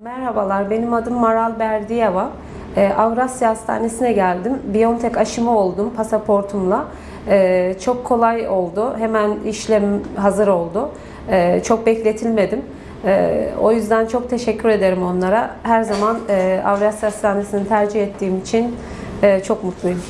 Merhabalar, benim adım Maral Berdiyeva. Ee, Avrasya Hastanesi'ne geldim. Biontech aşımı oldum pasaportumla. Ee, çok kolay oldu. Hemen işlem hazır oldu. Ee, çok bekletilmedim. Ee, o yüzden çok teşekkür ederim onlara. Her zaman e, Avrasya Hastanesi'ni tercih ettiğim için e, çok mutluyum.